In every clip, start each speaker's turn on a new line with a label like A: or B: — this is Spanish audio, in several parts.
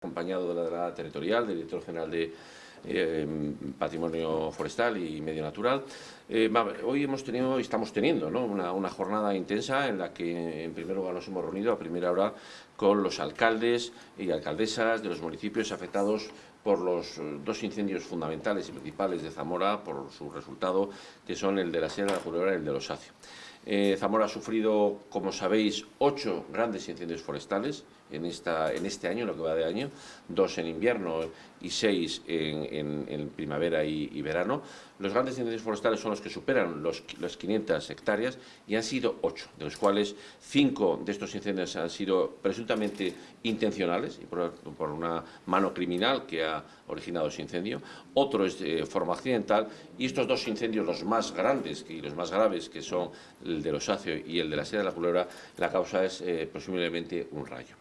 A: acompañado de la delegada territorial, del director general de eh, Patrimonio Forestal y Medio Natural. Eh, hoy hemos tenido y estamos teniendo una, jornada intensa en la que en primer lugar nos hemos reunido a primera hora con los alcaldes y alcaldesas de los municipios afectados por los dos incendios fundamentales y principales de Zamora, por su resultado, que son el de la Sierra de la Culebra y el de los Acios. Eh, Zamora ha sufrido, como sabéis, ocho grandes incendios forestales en, esta, en este año, lo que va de año, dos en invierno y seis en, primavera y, verano. Los grandes incendios forestales son los que superan los, las 500 hectáreas y han sido ocho, de los cuales cinco de estos incendios han sido presuntamente intencionales y por, una mano criminal que ha originado ese incendio, otro es de forma accidental y estos dos incendios, los más grandes y los más graves, que son el de los Osacio y el de la Sierra de la Culebra, la causa es eh, presumiblemente un rayo.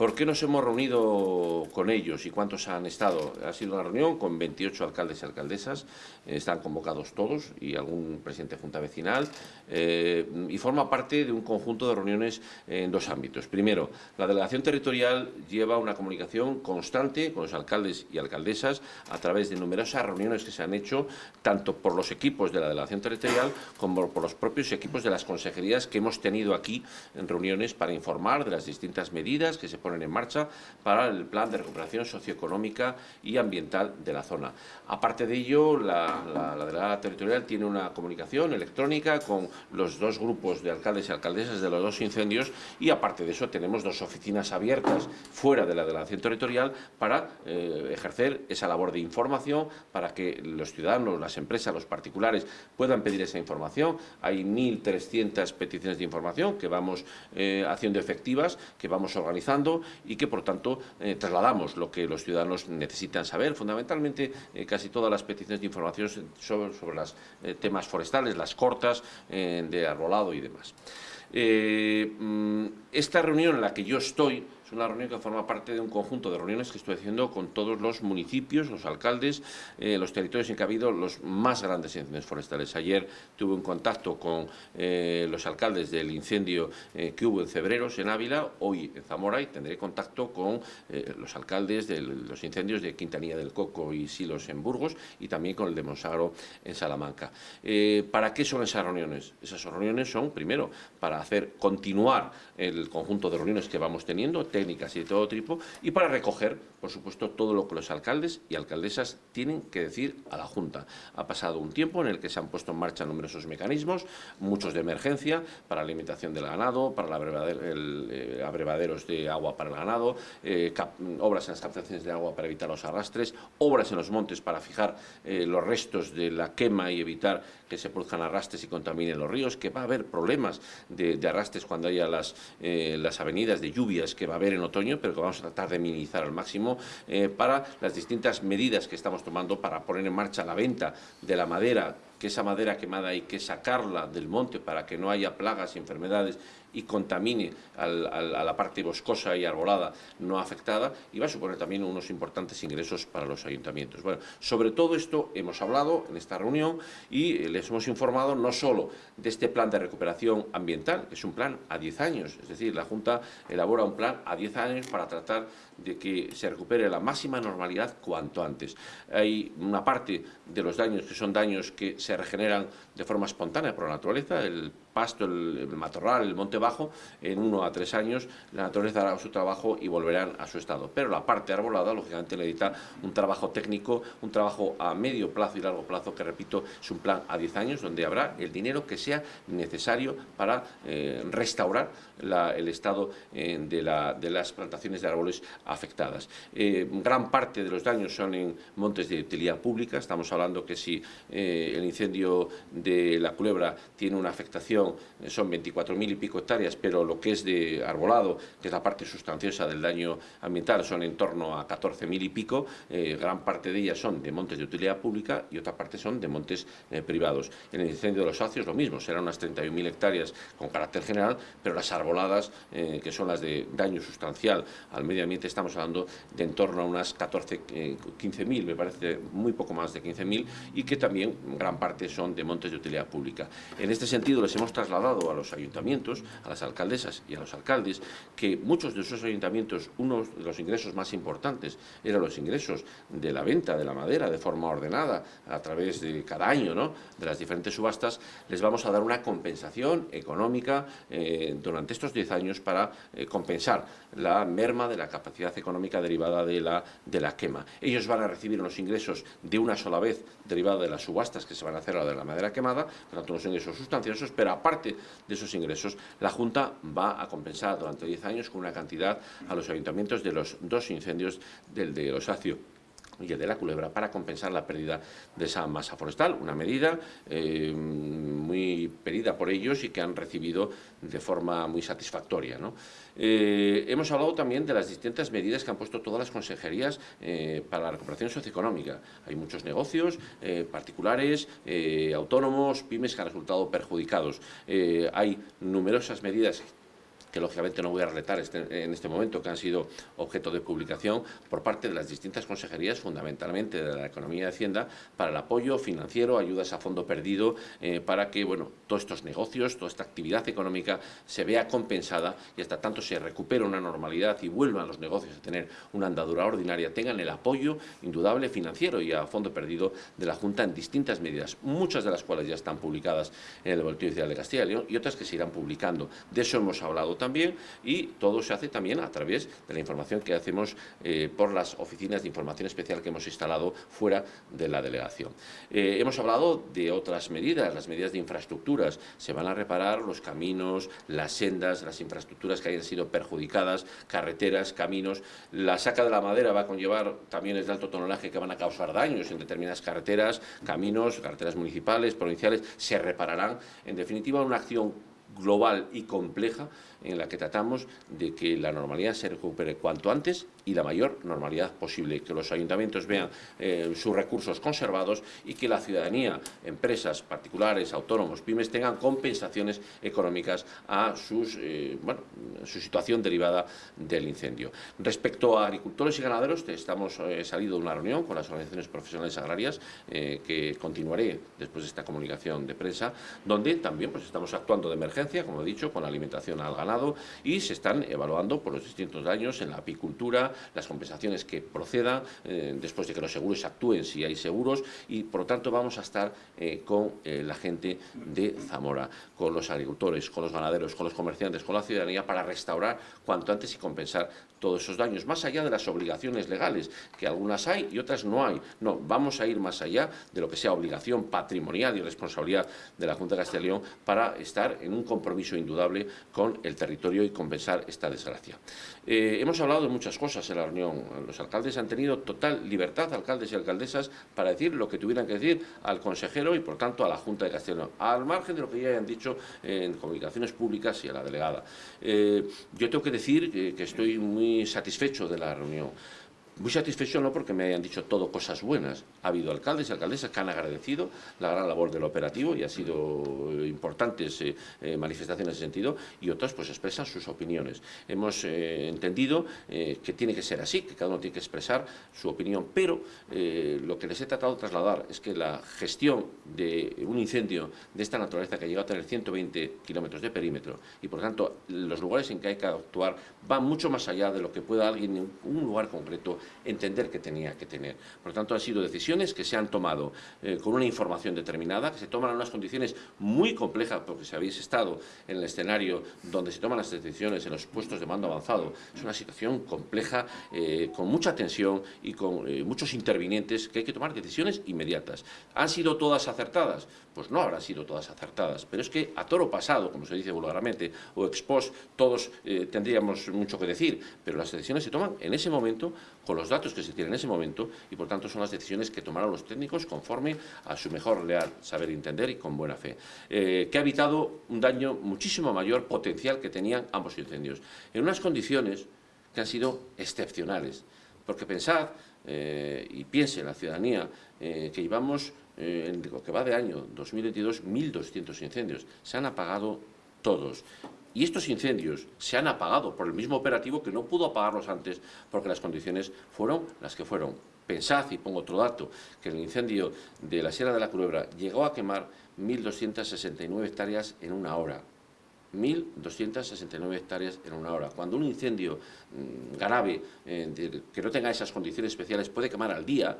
A: ¿Por qué nos hemos reunido con ellos y cuántos han estado? Ha sido una reunión con 28 alcaldes y alcaldesas, eh, están convocados todos y algún presidente de Junta Vecinal eh, y forma parte de un conjunto de reuniones en dos ámbitos. Primero, la delegación territorial lleva una comunicación constante con los alcaldes y alcaldesas a través de numerosas reuniones que se han hecho tanto por los equipos de la delegación territorial como por los propios equipos de las consejerías que hemos tenido aquí en reuniones para informar de las distintas medidas que se ponen en marcha para el plan de recuperación socioeconómica y ambiental de la zona. Aparte de ello, la, delegada territorial tiene una comunicación electrónica con los dos grupos de alcaldes y alcaldesas de los dos incendios y aparte de eso tenemos dos oficinas abiertas fuera de la delegación territorial para eh, ejercer esa labor de información para que los ciudadanos, las empresas, los particulares puedan pedir esa información. Hay 1.300 peticiones de información que vamos eh, haciendo efectivas, que vamos organizando y que, por tanto, eh, trasladamos lo que los ciudadanos necesitan saber. Fundamentalmente, eh, casi todas las peticiones de información sobre, sobre los eh, temas forestales, las cortas de arbolado y demás. Mm, esta reunión en la que yo estoy es una reunión que forma parte de un conjunto de reuniones que estoy haciendo con todos los municipios, los alcaldes, eh, los territorios en que ha habido los más grandes incendios forestales. Ayer tuve un contacto con eh, los alcaldes del incendio eh, que hubo en Cebreros, en Ávila, hoy en Zamora, y tendré contacto con los alcaldes de los incendios de Quintanilla del Coco y Silos en Burgos, y también con el de Monsagro en Salamanca. ¿Para qué son esas reuniones? Esas reuniones son, primero, para hacer continuar el conjunto de reuniones que vamos teniendo, técnicas y de todo tipo, y para recoger, por supuesto, todo lo que los alcaldes y alcaldesas tienen que decir a la Junta. Ha pasado un tiempo en el que se han puesto en marcha numerosos mecanismos, muchos de emergencia, para la alimentación del ganado, para eh, abrevaderos de agua para el ganado, eh, obras en las captaciones de agua para evitar los arrastres, obras en los montes para fijar eh, los restos de la quema y evitar que se produzcan arrastres y contaminen los ríos, que va a haber problemas de, arrastres cuando haya las, las avenidas de lluvias que va a haber en otoño, pero que vamos a tratar de minimizar al máximo eh, para las distintas medidas que estamos tomando para poner en marcha la venta de la madera que esa madera quemada hay que sacarla del monte para que no haya plagas y enfermedades y contamine a la parte boscosa y arbolada no afectada y va a suponer también unos importantes ingresos para los ayuntamientos. Bueno, sobre todo esto hemos hablado en esta reunión y les hemos informado no solo de este plan de recuperación ambiental, que es un plan a 10 años, es decir, la Junta elabora un plan a 10 años para tratar de que se recupere la máxima normalidad cuanto antes. Hay una parte de los daños que son daños que se se regeneran de forma espontánea por la naturaleza, el pasto, el, matorral, el monte bajo, en uno a tres años la naturaleza hará su trabajo y volverán a su estado. Pero la parte arbolada, lógicamente, necesita un trabajo técnico, un trabajo a medio plazo y largo plazo, que repito, es un plan a diez años, donde habrá el dinero que sea necesario para eh, restaurar el estado eh, de, las plantaciones de árboles afectadas. Eh, gran parte de los daños son en montes de utilidad pública, estamos hablando que si el incendio de la culebra tiene una afectación son 24.000 y pico hectáreas, pero lo que es de arbolado, que es la parte sustanciosa del daño ambiental, son en torno a 14.000 y pico, eh, gran parte de ellas son de montes de utilidad pública y otra parte son de montes eh, privados. En el incendio de los acios lo mismo, serán unas 31.000 hectáreas con carácter general, pero las arboladas, eh, que son las de daño sustancial al medio ambiente, estamos hablando de en torno a unas 14, 15.000, me parece muy poco más de 15.000, y que también gran parte son de montes de utilidad pública. En este sentido, les hemos trasladado a los ayuntamientos, a las alcaldesas y a los alcaldes, que muchos de esos ayuntamientos, uno de los ingresos más importantes eran los ingresos de la venta de la madera de forma ordenada a través de cada año, ¿no? de las diferentes subastas, les vamos a dar una compensación económica eh, durante estos 10 años para eh, compensar la merma de la capacidad económica derivada de la, de la quema. Ellos van a recibir unos ingresos de una sola vez derivada de las subastas que se van a hacer a de la madera quemada, por tanto unos ingresos sustanciosos, pero aparte de esos ingresos, la Junta va a compensar durante 10 años con una cantidad a los ayuntamientos de los dos incendios del de Osacio y el de la culebra para compensar la pérdida de esa masa forestal, una medida eh, muy pedida por ellos y que han recibido de forma muy satisfactoria. Eh, hemos hablado también de las distintas medidas que han puesto todas las consejerías eh, para la recuperación socioeconómica. Hay muchos negocios particulares, autónomos, pymes que han resultado perjudicados. hay numerosas medidas que lógicamente no voy a relatar este, en este momento, que han sido objeto de publicación por parte de las distintas consejerías, fundamentalmente de la Economía y Hacienda, para el apoyo financiero, ayudas a fondo perdido, eh, para que bueno, todos estos negocios, toda esta actividad económica se vea compensada y hasta tanto se recupere una normalidad y vuelvan los negocios a tener una andadura ordinaria, tengan el apoyo indudable financiero y a fondo perdido de la Junta en distintas medidas, muchas de las cuales ya están publicadas en el Boletín Oficial de Castilla y León y otras que se irán publicando. De eso hemos hablado también y todo se hace también a través de la información que hacemos eh, por las oficinas de información especial que hemos instalado fuera de la delegación. Eh, hemos hablado de otras medidas, las medidas de infraestructuras. Se van a reparar los caminos, las sendas, las infraestructuras que hayan sido perjudicadas, carreteras, caminos. La saca de la madera va a conllevar también el de alto tonelaje que van a causar daños en determinadas carreteras, caminos, carreteras municipales, provinciales, se repararán. En definitiva, una acción global y compleja en la que tratamos de que la normalidad se recupere cuanto antes y la mayor normalidad posible, que los ayuntamientos vean eh, sus recursos conservados y que la ciudadanía, empresas particulares, autónomos, pymes, tengan compensaciones económicas a sus, eh, bueno, su situación derivada del incendio. Respecto a agricultores y ganaderos, estamos eh, salido de una reunión con las organizaciones profesionales agrarias que continuaré después de esta comunicación de prensa, donde también pues, estamos actuando de emergencia, como he dicho, con la alimentación al ganado y se están evaluando por los distintos daños en la apicultura, las compensaciones que procedan eh, después de que los seguros actúen si hay seguros y por lo tanto vamos a estar eh, con eh, la gente de Zamora, con los agricultores, con los ganaderos, con los comerciantes, con la ciudadanía para restaurar cuanto antes y compensar todos esos daños, más allá de las obligaciones legales, que algunas hay y otras no hay. No, vamos a ir más allá de lo que sea obligación patrimonial y responsabilidad de la Junta de Castilla y León para estar en un compromiso indudable con el territorio y compensar esta desgracia. Eh, hemos hablado de muchas cosas en la reunión. Los alcaldes han tenido total libertad, alcaldes y alcaldesas, para decir lo que tuvieran que decir al consejero y, por tanto, a la Junta de Castellón, al margen de lo que ya hayan dicho en comunicaciones públicas y a la delegada. Eh, yo tengo que decir que estoy muy satisfecho de la reunión. Muy satisfecho no porque me hayan dicho todo cosas buenas. Ha habido alcaldes y alcaldesas que han agradecido la gran labor del operativo y ha sido importantes eh, eh, manifestaciones en ese sentido y otras pues expresan sus opiniones. Hemos eh, entendido que tiene que ser así, que cada uno tiene que expresar su opinión, pero lo que les he tratado de trasladar es que la gestión de un incendio de esta naturaleza que ha llegado a tener 120 kilómetros de perímetro y por tanto los lugares en que hay que actuar van mucho más allá de lo que pueda alguien en un lugar concreto entender que tenía que tener. Por lo tanto, han sido decisiones que se han tomado eh, con una información determinada, que se toman en unas condiciones muy complejas, porque si habéis estado en el escenario donde se toman las decisiones en los puestos de mando avanzado, es una situación compleja, eh, con mucha tensión y con eh, muchos intervinientes, que hay que tomar decisiones inmediatas. ¿Han sido todas acertadas? Pues no habrán sido todas acertadas, pero es que a toro pasado, como se dice vulgarmente, o ex post, todos tendríamos mucho que decir, pero las decisiones se toman en ese momento con los datos que se tienen en ese momento y por tanto son las decisiones que tomaron los técnicos conforme a su mejor leal saber entender y con buena fe, eh, que ha evitado un daño muchísimo mayor potencial que tenían ambos incendios, en unas condiciones que han sido excepcionales, porque pensad eh, y piense la ciudadanía eh, que llevamos en lo que va de año 2022 1.200 incendios, se han apagado todos Y estos incendios se han apagado por el mismo operativo que no pudo apagarlos antes porque las condiciones fueron las que fueron. Pensad, y pongo otro dato, que el incendio de la Sierra de la Culebra llegó a quemar 1.269 hectáreas en una hora. 1.269 hectáreas en una hora. Cuando un incendio mm, grave, eh, que no tenga esas condiciones especiales, puede quemar al día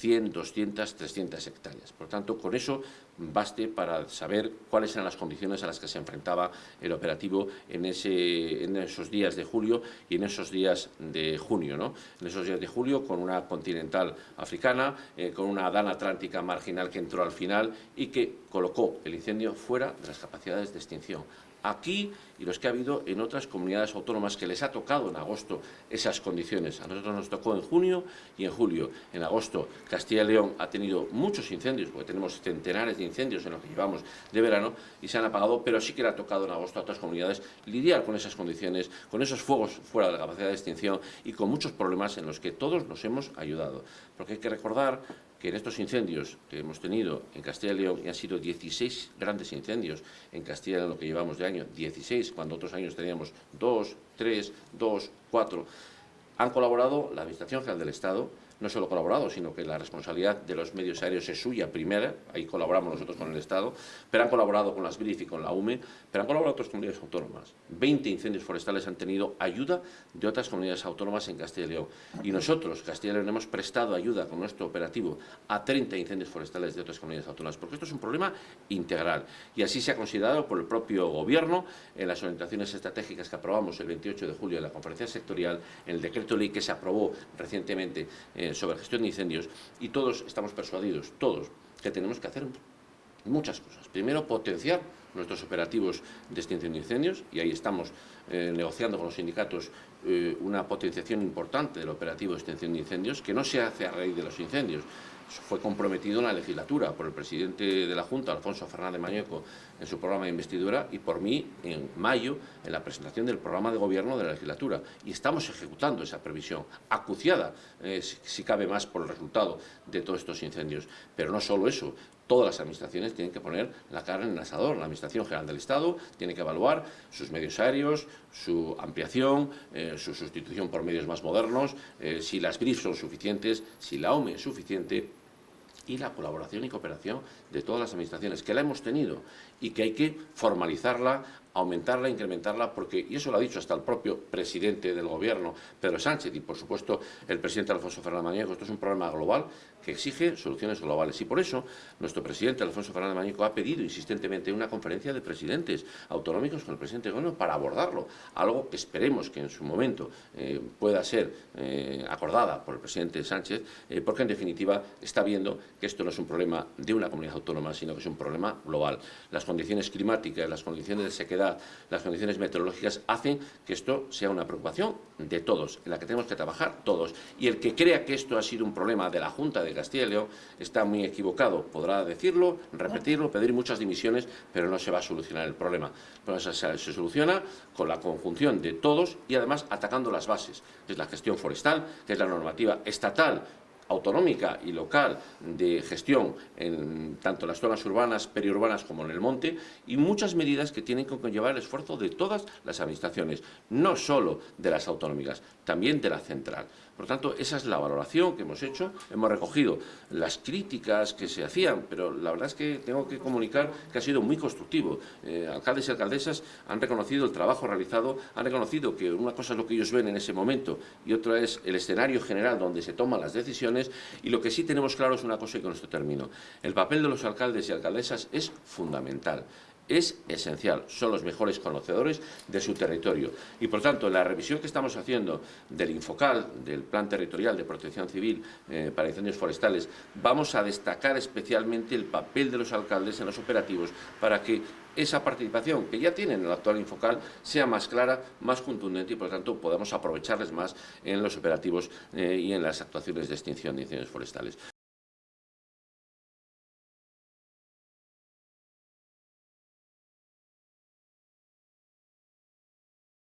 A: 100, 200, 300 hectáreas. Por tanto, con eso baste para saber cuáles eran las condiciones a las que se enfrentaba el operativo en, esos días de julio y en esos días de junio. ¿no? En esos días de julio, con una continental africana, eh, con una dana atlántica marginal que entró al final y que colocó el incendio fuera de las capacidades de extinción aquí y los que ha habido en otras comunidades autónomas que les ha tocado en agosto esas condiciones. A nosotros nos tocó en junio y en julio. En agosto Castilla y León ha tenido muchos incendios, porque tenemos centenares de incendios en lo que llevamos de verano y se han apagado, pero sí que le ha tocado en agosto a otras comunidades lidiar con esas condiciones, con esos fuegos fuera de la capacidad de extinción y con muchos problemas en los que todos nos hemos ayudado. Porque hay que recordar que en estos incendios que hemos tenido en Castilla y León, y han sido 16 grandes incendios en Castilla y León lo que llevamos de año, 16, cuando otros años teníamos 2, 3, 2, 4, han colaborado la Administración General del Estado, no solo colaborado, sino que la responsabilidad de los medios aéreos es suya primera, ahí colaboramos nosotros con el Estado, pero han colaborado con las BRIF y con la UME, pero han colaborado otras comunidades autónomas. 20 incendios forestales han tenido ayuda de otras comunidades autónomas en Castilla y León. Y nosotros, Castilla y León, hemos prestado ayuda con nuestro operativo a 30 incendios forestales de otras comunidades autónomas, porque esto es un problema integral. Y así se ha considerado por el propio Gobierno en las orientaciones estratégicas que aprobamos el 28 de julio en la conferencia sectorial, en el decreto ley que se aprobó recientemente eh, sobre gestión de incendios y todos estamos persuadidos, todos, que tenemos que hacer muchas cosas. Primero, potenciar nuestros operativos de extinción de incendios y ahí estamos eh, negociando con los sindicatos eh, una potenciación importante del operativo de extinción de incendios que no se hace a raíz de los incendios, fue comprometido en la legislatura por el presidente de la Junta, Alfonso Fernández Mañeco, en su programa de investidura y por mí en mayo en la presentación del programa de gobierno de la legislatura. Y estamos ejecutando esa previsión, acuciada, eh, si, cabe más, por el resultado de todos estos incendios. Pero no solo eso, todas las administraciones tienen que poner la cara en el asador. La Administración General del Estado tiene que evaluar sus medios aéreos, su ampliación, eh, su sustitución por medios más modernos, eh, si las BRIF son suficientes, si la OME es suficiente y la colaboración y cooperación de todas las administraciones, que la hemos tenido y que hay que formalizarla, aumentarla, incrementarla, porque, y eso lo ha dicho hasta el propio presidente del gobierno, Pedro Sánchez, y por supuesto el presidente Alfonso Fernández Mañeco, esto es un problema global que exige soluciones globales. Y por eso nuestro presidente Alfonso Fernández Mañeco ha pedido insistentemente una conferencia de presidentes autonómicos con el presidente gobierno para abordarlo, algo que esperemos que en su momento eh, pueda ser eh, acordada por el presidente Sánchez, eh, porque en definitiva está viendo que esto no es un problema de una comunidad autónoma, sino que es un problema global. Las condiciones climáticas, las condiciones de sequedad, las condiciones meteorológicas hacen que esto sea una preocupación de todos, en la que tenemos que trabajar todos. Y el que crea que esto ha sido un problema de la Junta de Castilla y León está muy equivocado. Podrá decirlo, repetirlo, pedir muchas dimisiones, pero no se va a solucionar el problema. se, se soluciona con la conjunción de todos y además atacando las bases, que es la gestión forestal, que es la normativa estatal autonómica y local de gestión en tanto las zonas urbanas, periurbanas como en el monte y muchas medidas que tienen que conllevar el esfuerzo de todas las administraciones, no solo de las autonómicas, también de la central. Por tanto, esa es la valoración que hemos hecho. Hemos recogido las críticas que se hacían, pero la verdad es que tengo que comunicar que ha sido muy constructivo. Eh, alcaldes y alcaldesas han reconocido el trabajo realizado, han reconocido que una cosa es lo que ellos ven en ese momento y otra es el escenario general donde se toman las decisiones y lo que sí tenemos claro es una cosa y con esto termino. El papel de los alcaldes y alcaldesas es fundamental es esencial, son los mejores conocedores de su territorio. Y por tanto, la revisión que estamos haciendo del Infocal, del Plan Territorial de Protección Civil eh, para Incendios Forestales, vamos a destacar especialmente el papel de los alcaldes en los operativos para que esa participación que ya tienen en el actual Infocal sea más clara, más contundente y por tanto podamos aprovecharles más en los operativos eh, y en las actuaciones de extinción de incendios forestales.